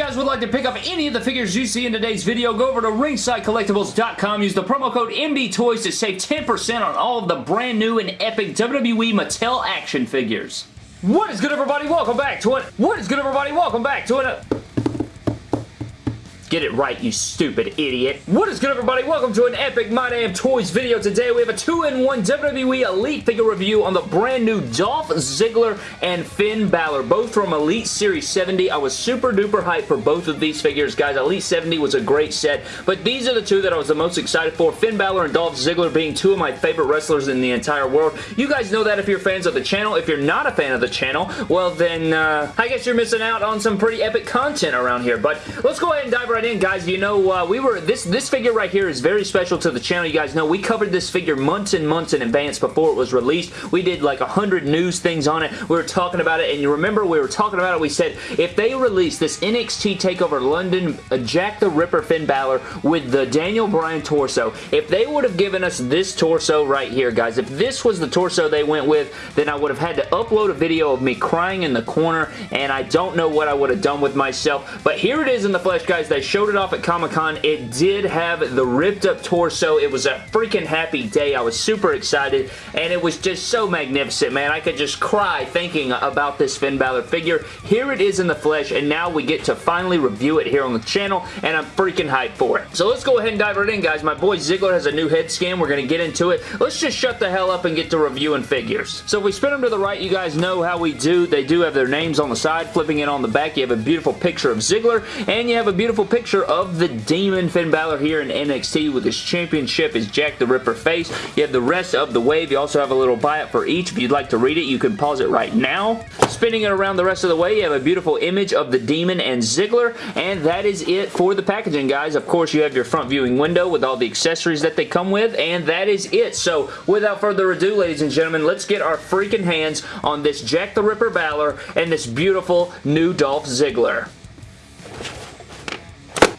guys would like to pick up any of the figures you see in today's video, go over to ringsidecollectibles.com, use the promo code MDTOYS to save 10% on all of the brand new and epic WWE Mattel action figures. What is good everybody? Welcome back to it. What is good everybody? Welcome back to it. Get it right, you stupid idiot. What is good, everybody? Welcome to an epic My Damn Toys video. Today, we have a 2-in-1 WWE Elite figure review on the brand new Dolph Ziggler and Finn Balor, both from Elite Series 70. I was super duper hyped for both of these figures, guys. Elite 70 was a great set, but these are the two that I was the most excited for. Finn Balor and Dolph Ziggler being two of my favorite wrestlers in the entire world. You guys know that if you're fans of the channel. If you're not a fan of the channel, well then, uh, I guess you're missing out on some pretty epic content around here, but let's go ahead and dive right right in, guys. You know, uh, we were this this figure right here is very special to the channel. You guys know we covered this figure months and months in advance before it was released. We did like a hundred news things on it. We were talking about it, and you remember we were talking about it. We said if they release this NXT Takeover London uh, Jack the Ripper Finn Balor with the Daniel Bryan torso, if they would have given us this torso right here, guys, if this was the torso they went with, then I would have had to upload a video of me crying in the corner, and I don't know what I would have done with myself. But here it is in the flesh, guys. They showed it off at Comic-Con. It did have the ripped up torso. It was a freaking happy day. I was super excited, and it was just so magnificent, man. I could just cry thinking about this Finn Balor figure. Here it is in the flesh, and now we get to finally review it here on the channel, and I'm freaking hyped for it. So let's go ahead and dive right in, guys. My boy Ziggler has a new head scan. We're going to get into it. Let's just shut the hell up and get to reviewing figures. So if we spin them to the right, you guys know how we do. They do have their names on the side. Flipping it on the back, you have a beautiful picture of Ziggler, and you have a beautiful picture of the Demon Finn Balor here in NXT with his championship, his Jack the Ripper face. You have the rest of the wave. You also have a little buy-up for each. If you'd like to read it, you can pause it right now. Spinning it around the rest of the way, you have a beautiful image of the Demon and Ziggler, and that is it for the packaging, guys. Of course, you have your front viewing window with all the accessories that they come with, and that is it. So, without further ado, ladies and gentlemen, let's get our freaking hands on this Jack the Ripper Balor and this beautiful new Dolph Ziggler.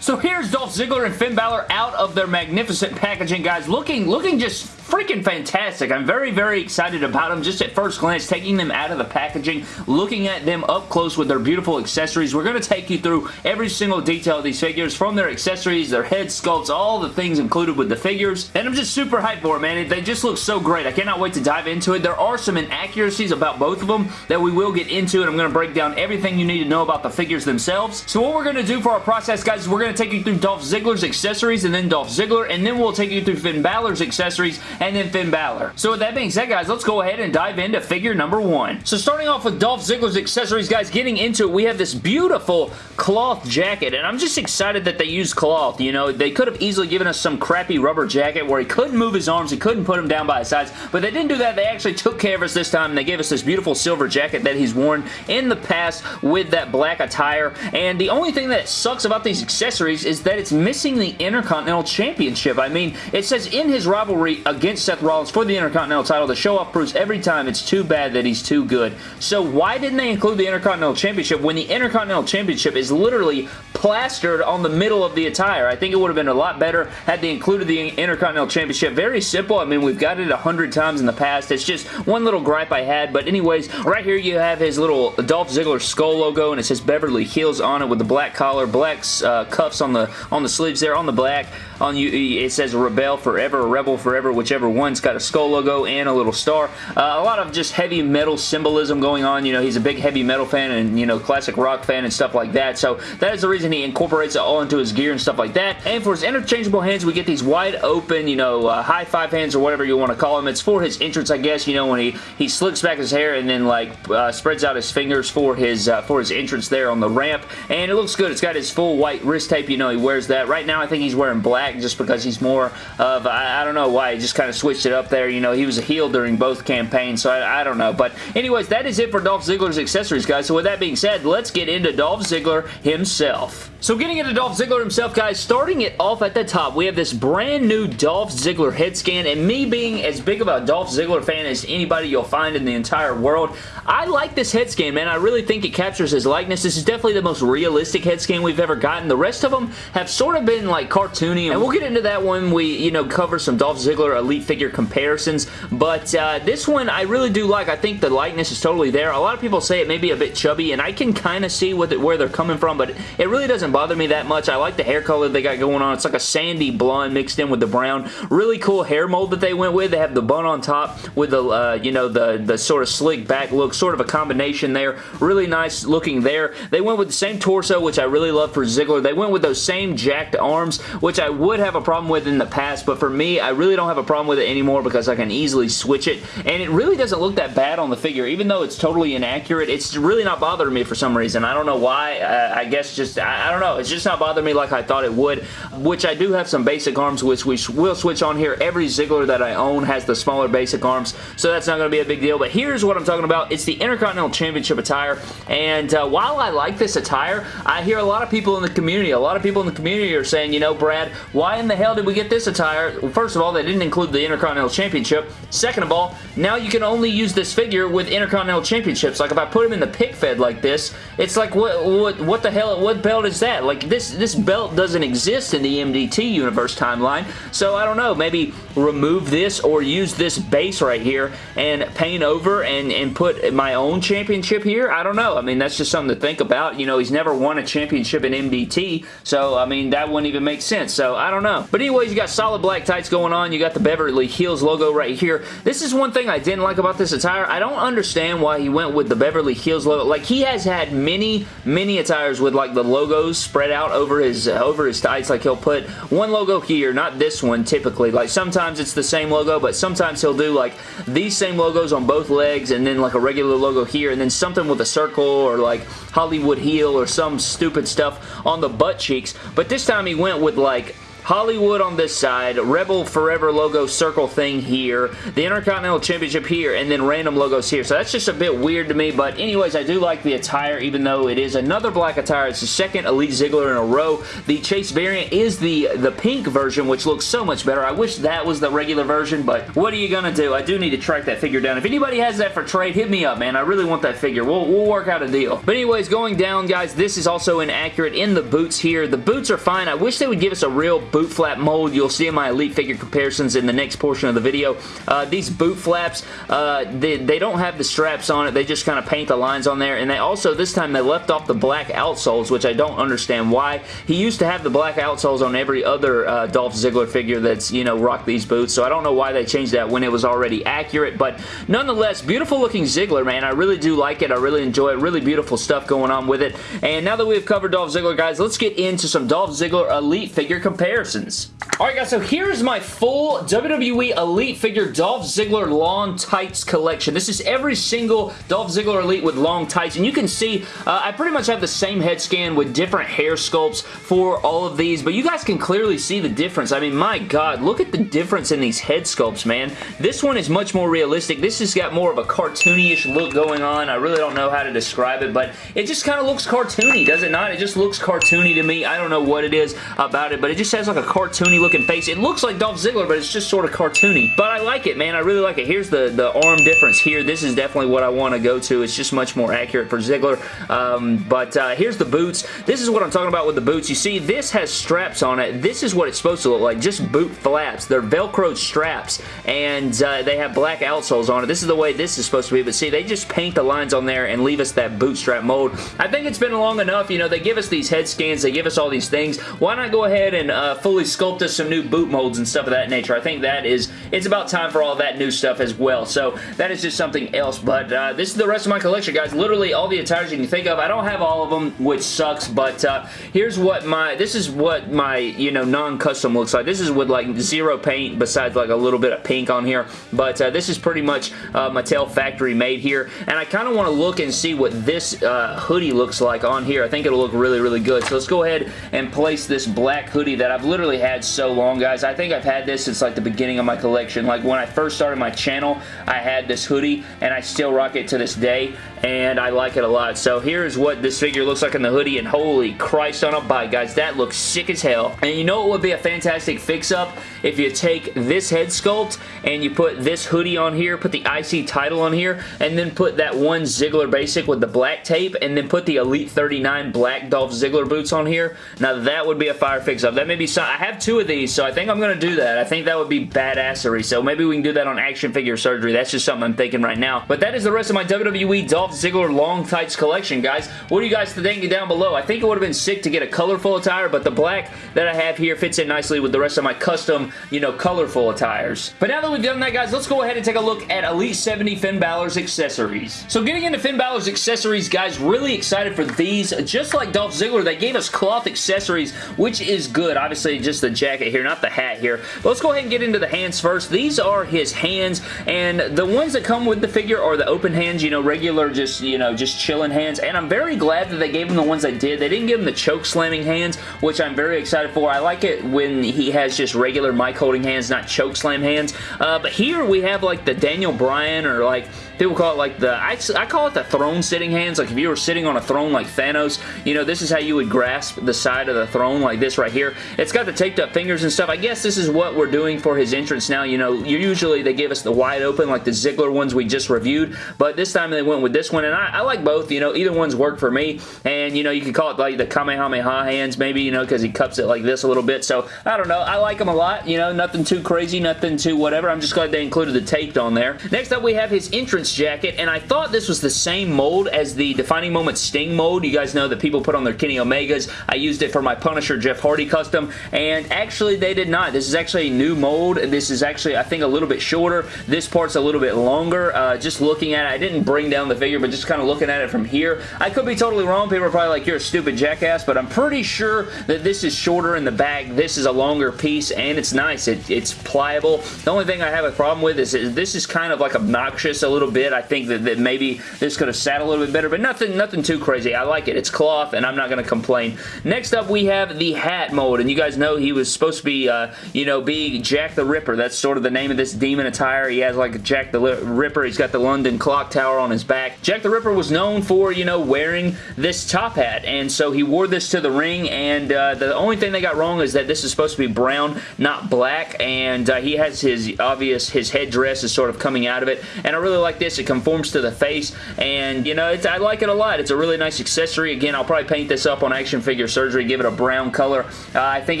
So here's Dolph Ziggler and Finn Balor out of their magnificent packaging, guys. Looking, looking just freaking fantastic. I'm very, very excited about them just at first glance, taking them out of the packaging, looking at them up close with their beautiful accessories. We're going to take you through every single detail of these figures, from their accessories, their head sculpts, all the things included with the figures, and I'm just super hyped for it, man. They just look so great. I cannot wait to dive into it. There are some inaccuracies about both of them that we will get into, and I'm going to break down everything you need to know about the figures themselves. So what we're going to do for our process, guys, is we're going to take you through Dolph Ziggler's accessories, and then Dolph Ziggler, and then we'll take you through Finn Balor's accessories, and then Finn Balor. So with that being said, guys, let's go ahead and dive into figure number one. So starting off with Dolph Ziggler's accessories, guys, getting into it, we have this beautiful cloth jacket, and I'm just excited that they used cloth, you know, they could have easily given us some crappy rubber jacket where he couldn't move his arms, he couldn't put them down by his sides, but they didn't do that, they actually took care of us this time, and they gave us this beautiful silver jacket that he's worn in the past with that black attire, and the only thing that sucks about these accessories is that it's missing the Intercontinental Championship. I mean, it says in his rivalry against Seth Rollins for the Intercontinental title, the show-off proves every time it's too bad that he's too good. So why didn't they include the Intercontinental Championship when the Intercontinental Championship is literally plastered on the middle of the attire? I think it would have been a lot better had they included the Intercontinental Championship. Very simple. I mean, we've got it a hundred times in the past. It's just one little gripe I had. But anyways, right here you have his little Dolph Ziggler skull logo, and it says Beverly Hills on it with the black collar, black uh, cuffs on the on the sleeves there, on the black. On you, it says Rebel Forever, Rebel Forever, whichever one's got a skull logo and a little star. Uh, a lot of just heavy metal symbolism going on. You know, he's a big heavy metal fan and, you know, classic rock fan and stuff like that. So that is the reason he incorporates it all into his gear and stuff like that. And for his interchangeable hands, we get these wide open, you know, uh, high five hands or whatever you want to call them. It's for his entrance, I guess, you know, when he, he slicks back his hair and then, like, uh, spreads out his fingers for his, uh, for his entrance there on the ramp. And it looks good. It's got his full white wrist tape. You know, he wears that. Right now, I think he's wearing black just because he's more of, I, I don't know why, he just kind of switched it up there. You know, he was a heel during both campaigns, so I, I, don't know. But anyways, that is it for Dolph Ziggler's accessories, guys. So with that being said, let's get into Dolph Ziggler himself. So getting into Dolph Ziggler himself, guys, starting it off at the top, we have this brand new Dolph Ziggler head scan, and me being as big of a Dolph Ziggler fan as anybody you'll find in the entire world, I like this head scan, man. I really think it captures his likeness. This is definitely the most realistic head scan we've ever gotten. The rest of them have sort of been like cartoony and And we'll get into that when we, you know, cover some Dolph Ziggler Elite figure comparisons. But uh, this one I really do like. I think the likeness is totally there. A lot of people say it may be a bit chubby, and I can kind of see it, where they're coming from, but it really doesn't bother me that much. I like the hair color they got going on. It's like a sandy blonde mixed in with the brown. Really cool hair mold that they went with. They have the bun on top with the, uh, you know, the, the sort of slick back look, sort of a combination there. Really nice looking there. They went with the same torso, which I really love for Ziggler. They went with those same jacked arms, which I would have a problem with in the past, but for me, I really don't have a problem with it anymore because I can easily switch it, and it really doesn't look that bad on the figure. Even though it's totally inaccurate, it's really not bothering me for some reason. I don't know why. Uh, I guess just, I, I, don't know. It's just not bothering me like I thought it would, which I do have some basic arms, which we will switch on here. Every Ziggler that I own has the smaller basic arms, so that's not going to be a big deal, but here's what I'm talking about. It's the Intercontinental Championship attire, and uh, while I like this attire, I hear a lot of people in the community, a lot of people in the community are saying, you know, Brad, why in the hell did we get this attire? Well, first of all, they didn't include the Intercontinental Championship. Second of all, now you can only use this figure with Intercontinental Championships. Like, if I put him in the pick fed like this, it's like, what, what, what the hell, what belt is that? Like, this, this belt doesn't exist in the MDT universe timeline, so I don't know, maybe remove this or use this base right here and paint over and, and put my own championship here? I don't know. I mean, that's just something to think about. You know, he's never won a championship in MDT, so, I mean, that wouldn't even make sense, so I don't know. But anyways, you got solid black tights going on. You got the Beverly Hills logo right here. This is one thing I didn't like about this attire. I don't understand why he went with the Beverly Hills logo. Like, he has had many, many attires with, like, the logos spread out over his, uh, over his tights. Like, he'll put one logo here, not this one typically. Like, sometimes it's the same logo, but sometimes he'll do, like, these same logos on both legs and then, like, a regular logo here and then something with a circle or, like, Hollywood heel or some stupid stuff on the butt cheeks. But this time he went with, like, Hollywood on this side, Rebel Forever logo circle thing here, the Intercontinental Championship here, and then random logos here. So that's just a bit weird to me, but anyways, I do like the attire, even though it is another black attire. It's the second Elite Ziggler in a row. The Chase variant is the, the pink version, which looks so much better. I wish that was the regular version, but what are you going to do? I do need to track that figure down. If anybody has that for trade, hit me up, man. I really want that figure. We'll, we'll work out a deal. But anyways, going down, guys, this is also inaccurate in the boots here. The boots are fine. I wish they would give us a real boot flap mold. You'll see in my Elite figure comparisons in the next portion of the video. Uh, these boot flaps, uh, they, they don't have the straps on it. They just kind of paint the lines on there. And they also, this time, they left off the black outsoles, which I don't understand why. He used to have the black outsoles on every other uh, Dolph Ziggler figure that's, you know, rocked these boots. So I don't know why they changed that when it was already accurate. But nonetheless, beautiful looking Ziggler, man. I really do like it. I really enjoy it. Really beautiful stuff going on with it. And now that we've covered Dolph Ziggler, guys, let's get into some Dolph Ziggler Elite figure comparisons. Alright guys, so here's my full WWE Elite figure Dolph Ziggler long tights collection. This is every single Dolph Ziggler Elite with long tights, and you can see uh, I pretty much have the same head scan with different hair sculpts for all of these, but you guys can clearly see the difference. I mean, my god, look at the difference in these head sculpts, man. This one is much more realistic. This has got more of a cartoony-ish look going on. I really don't know how to describe it, but it just kind of looks cartoony, does it not? It just looks cartoony to me. I don't know what it is about it, but it just has like a cartoony looking face. It looks like Dolph Ziggler, but it's just sort of cartoony. But I like it, man. I really like it. Here's the, the arm difference here. This is definitely what I want to go to. It's just much more accurate for Ziggler. Um, but uh, here's the boots. This is what I'm talking about with the boots. You see, this has straps on it. This is what it's supposed to look like. Just boot flaps. They're Velcro straps, and uh, they have black outsoles on it. This is the way this is supposed to be, but see, they just paint the lines on there and leave us that bootstrap mold. I think it's been long enough. You know, they give us these head scans. They give us all these things. Why not go ahead and uh, fully sculpt us some new boot molds and stuff of that nature. I think that is, it's about time for all that new stuff as well. So that is just something else. But uh, this is the rest of my collection, guys. Literally all the attires you can think of. I don't have all of them, which sucks, but uh, here's what my, this is what my, you know, non-custom looks like. This is with like zero paint besides like a little bit of pink on here. But uh, this is pretty much uh, Mattel factory made here. And I kind of want to look and see what this uh, hoodie looks like on here. I think it'll look really, really good. So let's go ahead and place this black hoodie that I've literally had so long, guys. I think I've had this since like the beginning of my collection. Like when I first started my channel, I had this hoodie and I still rock it to this day and I like it a lot. So here's what this figure looks like in the hoodie and holy Christ on a bike, guys. That looks sick as hell. And you know what would be a fantastic fix-up? If you take this head sculpt and you put this hoodie on here, put the IC title on here, and then put that one Ziggler basic with the black tape, and then put the Elite 39 black Dolph Ziggler boots on here. Now that would be a fire fix-up. That may be something So I have two of these, so I think I'm going to do that. I think that would be badassery. So maybe we can do that on action figure surgery. That's just something I'm thinking right now. But that is the rest of my WWE Dolph Ziggler long tights collection, guys. What do you guys think down below? I think it would have been sick to get a colorful attire, but the black that I have here fits in nicely with the rest of my custom, you know, colorful attires. But now that we've done that, guys, let's go ahead and take a look at Elite 70 Finn Balor's accessories. So getting into Finn Balor's accessories, guys, really excited for these. Just like Dolph Ziggler, they gave us cloth accessories, which is good. Obviously, just the jacket here, not the hat here. But let's go ahead and get into the hands first. These are his hands, and the ones that come with the figure are the open hands, you know, regular, just, you know, just chilling hands. And I'm very glad that they gave him the ones they did. They didn't give him the choke slamming hands, which I'm very excited for. I like it when he has just regular mic holding hands, not choke slam hands. Uh, but here we have like the Daniel Bryan or like People call it like the, I, I call it the throne sitting hands. Like if you were sitting on a throne like Thanos, you know, this is how you would grasp the side of the throne like this right here. It's got the taped up fingers and stuff. I guess this is what we're doing for his entrance now. You know, usually they give us the wide open like the Ziggler ones we just reviewed, but this time they went with this one, and I, I like both. You know, either one's worked for me, and you know, you could call it like the Kamehameha hands maybe, you know, because he cups it like this a little bit. So, I don't know. I like them a lot. You know, nothing too crazy, nothing too whatever. I'm just glad they included the taped on there. Next up, we have his entrance jacket, and I thought this was the same mold as the Defining Moment Sting mold. You guys know that people put on their Kenny Omegas. I used it for my Punisher Jeff Hardy custom, and actually they did not. This is actually a new mold. This is actually, I think, a little bit shorter. This part's a little bit longer. Uh, just looking at it, I didn't bring down the figure, but just kind of looking at it from here. I could be totally wrong. People are probably like, you're a stupid jackass, but I'm pretty sure that this is shorter in the back. This is a longer piece, and it's nice. It, it's pliable. The only thing I have a problem with is, is this is kind of like obnoxious a little bit. I think think that, that maybe this could have sat a little bit better, but nothing, nothing too crazy. I like it. It's cloth, and I'm not going to complain. Next up, we have the hat mold, and you guys know he was supposed to be, uh, you know, be Jack the Ripper. That's sort of the name of this demon attire. He has like Jack the Ripper. He's got the London clock tower on his back. Jack the Ripper was known for, you know, wearing this top hat, and so he wore this to the ring, and uh, the only thing they got wrong is that this is supposed to be brown, not black, and uh, he has his obvious, his headdress is sort of coming out of it, and I really like this. It conforms to the face, and you know, I like it a lot. It's a really nice accessory. Again, I'll probably paint this up on Action Figure Surgery, give it a brown color. Uh, I think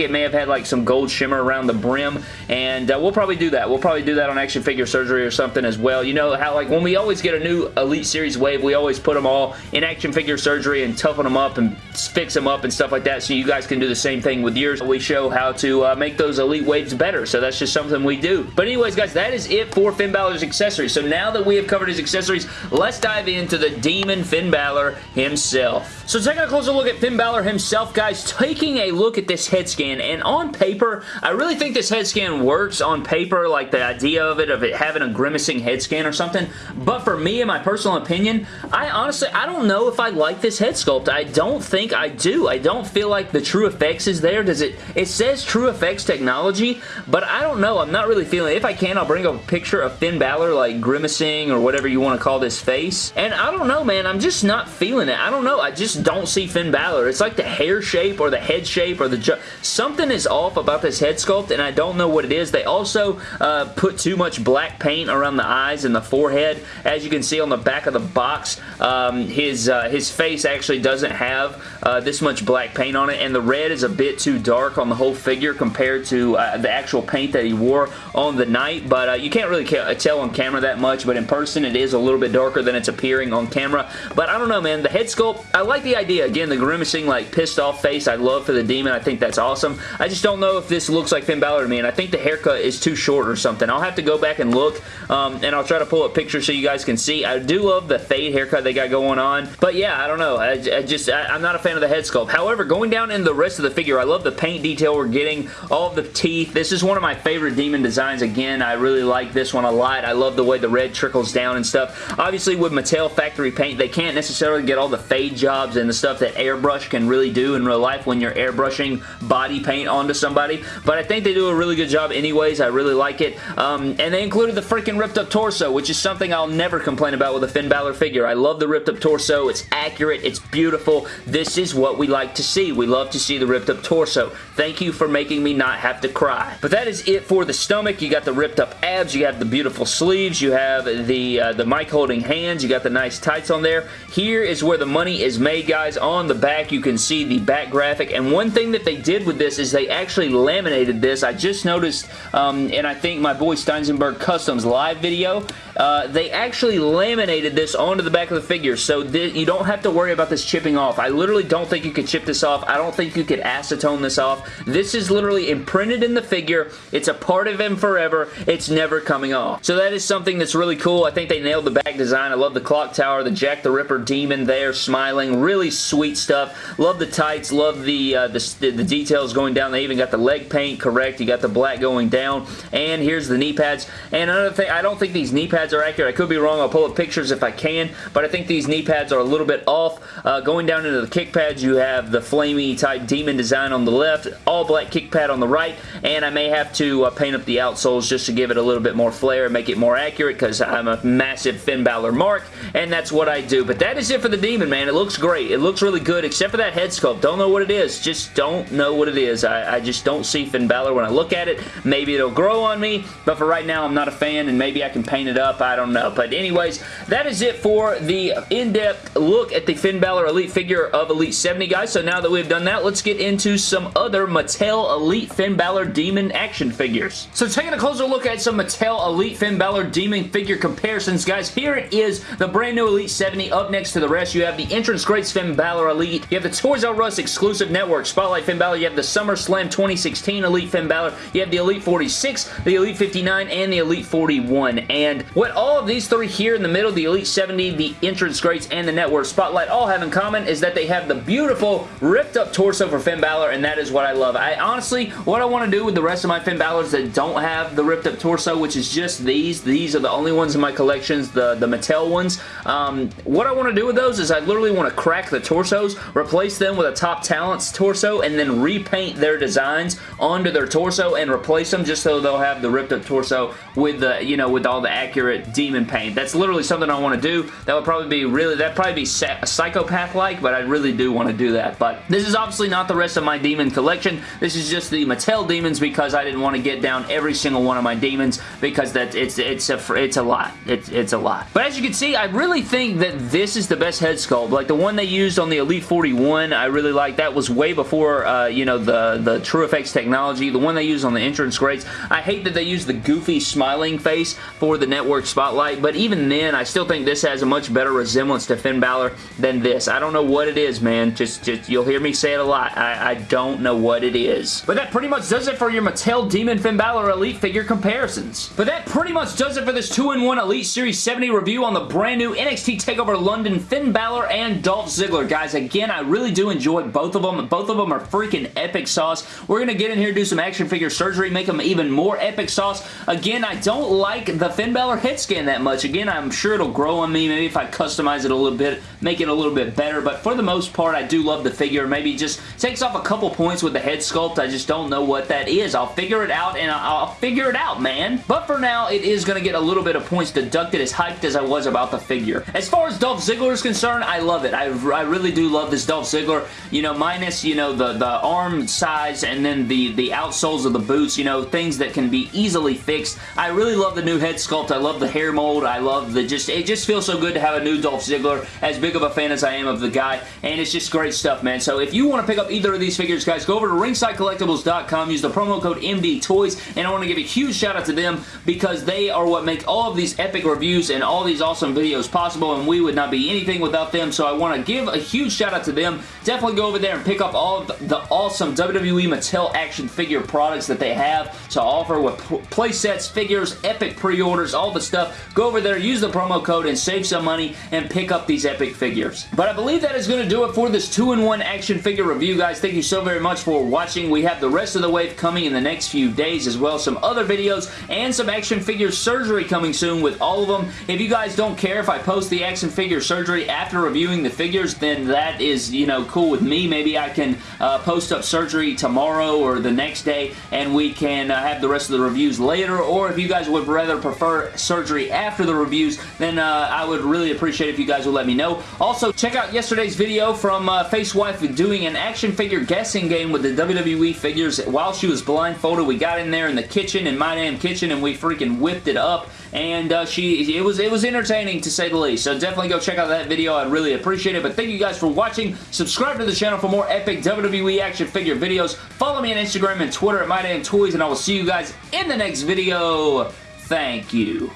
it may have had like some gold shimmer around the brim, and uh, we'll probably do that. We'll probably do that on Action Figure Surgery or something as well. You know how like when we always get a new Elite Series wave, we always put them all in Action Figure Surgery and toughen them up and fix them up and stuff like that so you guys can do the same thing with yours. We show how to uh, make those Elite waves better, so that's just something we do. But anyways, guys, that is it for Finn Balor's accessories. So now that we have covered his accessories, let's dive into the Demon Finn Balor himself. So taking a closer look at Finn Balor himself, guys, taking a look at this head scan, and on paper, I really think this head scan works on paper, like the idea of it, of it having a grimacing head scan or something, but for me, in my personal opinion, I honestly, I don't know if I like this head sculpt. I don't think I do. I don't feel like the TrueFX is there. Does it? It says TrueFX technology, but I don't know. I'm not really feeling it. If I can, I'll bring up a picture of Finn Balor, like grimacing or whatever you want to call this face. And I don't know, man. I'm just not feeling it. I don't know. I just don't see Finn Balor. It's like the hair shape or the head shape or the... Something is off about this head sculpt, and I don't know what it is. They also uh, put too much black paint around the eyes and the forehead. As you can see on the back of the box, um, his, uh, his face actually doesn't have uh, this much black paint on it, and the red is a bit too dark on the whole figure compared to the actual paint that he wore on the night, but uh, you can't really tell on camera that much, but in person it is a little bit darker than it's appearing on camera. But I don't know, man. The head sculpt, I like the idea. Again, the grimacing, like, pissed off face I love for the demon. I think that's awesome. I just don't know if this looks like Finn Balor to me, and I think the haircut is too short or something. I'll have to go back and look, um, and I'll try to pull up pictures so you guys can see. I do love the fade haircut they got going on, but yeah, I don't know. I, I just, I, am not a fan of the head sculpt. However, going down in the rest of the figure, I love the paint detail we're getting, all the teeth. This is one of my favorite demon designs. Again, I really like this one a lot. I love the way the red trickles down and stuff. Obviously, with Mattel factory paint, they can't necessarily get all the fade jobs and the stuff that airbrush can really do in real life when you're airbrushing body paint onto somebody, but I think they do a really good job anyways. I really like it, um, and they included the freaking ripped up torso, which is something I'll never complain about with a Finn Balor figure. I love the ripped up torso. It's accurate. It's beautiful. This is what we like to see. We love to see the ripped up torso. Thank you for making me not have to cry. But that is it for the stomach. You got the ripped up abs. You have the beautiful sleeves. You have the, uh, the mic holding hands. You got the nice tights on there. Here is where the money is made, guys. On the back, you can see the back graphic. And one thing that they did with this is they actually laminated this. I just noticed, um, and I think my boy Steinsenberg Customs live video, uh, they actually laminated this onto the back of the figure, so you don't have to worry about this chipping off. I literally don't think you could chip this off. I don't think you could acetone this off. This is literally imprinted in the figure. It's a part of him forever. It's never coming off. So that is something that's really cool. I think they nailed the back design. I love the clock tower, the Jack the Ripper demon there smiling. Really sweet stuff. Love the tights. Love the, uh, the, the details going down. They even got the leg paint correct. You got the black going down. And here's the knee pads. And another thing, I don't think these knee pads are accurate. I could be wrong. I'll pull up pictures if I can. But I think these knee pads are a little bit off. Uh, going down into the kick pads, you have the flamey type demon design on the left. All black kick pad on the right. And I may have to uh, paint up the outsoles just to give it a little bit more flair and make it more accurate because I'm a massive Finn Balor mark. And that's what I do. But that is it for the demon, man. It looks great. It looks really good except for that head sculpt. Don't know what it is. Just don't know what it is. I, I just don't see Finn Balor when I look at it. Maybe it'll grow on me, but for right now, I'm not a fan, and maybe I can paint it up. I don't know. But anyways, that is it for the in-depth look at the Finn Balor Elite figure of Elite 70, guys. So now that we've done that, let's get into some other Mattel Elite Finn Balor Demon action figures. So taking a closer look at some Mattel Elite Finn Balor Demon figure comparisons, guys, here it is, the brand new Elite 70. Up next to the rest, you have the Entrance Greats Finn Balor Elite. You have the Toys R Us exclusive network Spotlight Finn Balor. You have the SummerSlam 2016 Elite Finn Balor. You have the Elite 46, the Elite 59, and the Elite 41. And what all of these three here in the middle, the Elite 70, the Entrance Greats, and the Network Spotlight all have in common is that they have the beautiful ripped up torso for Finn Balor, and that is what I love. I honestly, what I want to do with the rest of my Finn Balors that don't have the ripped up torso, which is just these, these are the only ones in my collections, the, the Mattel ones. Um, what I want to do with those is I literally want to crack the torsos, replace them with a Top Talents torso, and then repaint their designs onto their torso and replace them just so they'll have the ripped up torso with the, you know, with all the accurate demon paint. That's literally something I want to do. That would probably be really, that'd probably be psychopath-like, but I really do want to do that. But this is obviously not the rest of my demon collection. This is just the Mattel demons because I didn't want to get down every single one of my demons because that it's it's a it's a lot. It's it's a lot. But as you can see, I really think that this is the best head sculpt. Like the one they used on the Elite 41, I really like. That was way before uh, you know the the TrueFX technology. The one they used on the entrance greats. I hate that they use the goofy smiling face for the network spotlight, but even then, I still think this has a much better resemblance to Finn Balor than this. I don't know what it is, man. Just, just you'll hear me say it a lot. I, I don't know what it is. But that pretty much does it for your Mattel Demon Finn Balor Elite figure comparisons. But that pretty much does it for this 2-in-1 Elite Series 70 review on the brand new NXT TakeOver London Finn Balor and Dolph Ziggler. Guys, again, I really do enjoy both of them. Both of them are freaking epic sauce. We're going to get in here, do some action figure surgery, make them even more epic sauce. Again, I don't like the Finn Balor head scan that much. Again, I'm sure it'll grow on me. Maybe if I customize it a little bit, make it a little bit better. But for the most part, I do love the figure. Maybe just takes off a couple points with the head sculpt. I just don't know what that is. I'll figure it out, and I'll figure it out, man. But for now, it is going to get a little bit of points deducted as hyped as I was about the figure. As far as Dolph Ziggler is concerned, I love it. I, I really do love this Dolph Ziggler. You know, minus, you know, the, the arm size and then the, the outsoles of the boots, you know, things that can be easily fixed. I really love the new head sculpt. I love the hair mold. I love the just, it just feels so good to have a new Dolph Ziggler, as big of a fan as I am of the guy, and it's just great stuff, man. So if you want to pick up either of these figures, guys, go over to ringsidecollectibles.com, use the promo code MD Toys, and I want to give a huge shout out to them because they are what make all of these epic reviews and all these awesome videos possible, and we would not be anything without them, so I want to give a huge shout out to them. Definitely go over there and pick up all of the awesome WWE Mattel action figure products that they have to offer with play sets, figures, epic pre-orders, all the stuff. Go over there, use the promo code, and save some money and pick up these epic figures. But I believe that is going to do it for this 2-in-1 action figure review, guys. Thank you so very much for watching. We have the rest of the wave coming in the next few days as well. Some other videos and some action figure surgery coming soon with all of them. If you guys don't care if I post the action figure surgery after reviewing the figures, then that is, you know, cool with me. Maybe I can uh, post up surgery tomorrow or the next day and we can uh, have the rest of the reviews later. Or if you guys would rather prefer surgery after the reviews, then uh, I would really appreciate if you guys would let me know. Also, check out yesterday's video from from uh, Face Wife doing an action figure guessing game with the WWE figures while she was blindfolded. We got in there in the kitchen, in my damn kitchen, and we freaking whipped it up. And uh, she it was it was entertaining to say the least. So definitely go check out that video. I'd really appreciate it. But thank you guys for watching. Subscribe to the channel for more epic WWE action figure videos. Follow me on Instagram and Twitter at MyDamnToys and I will see you guys in the next video. Thank you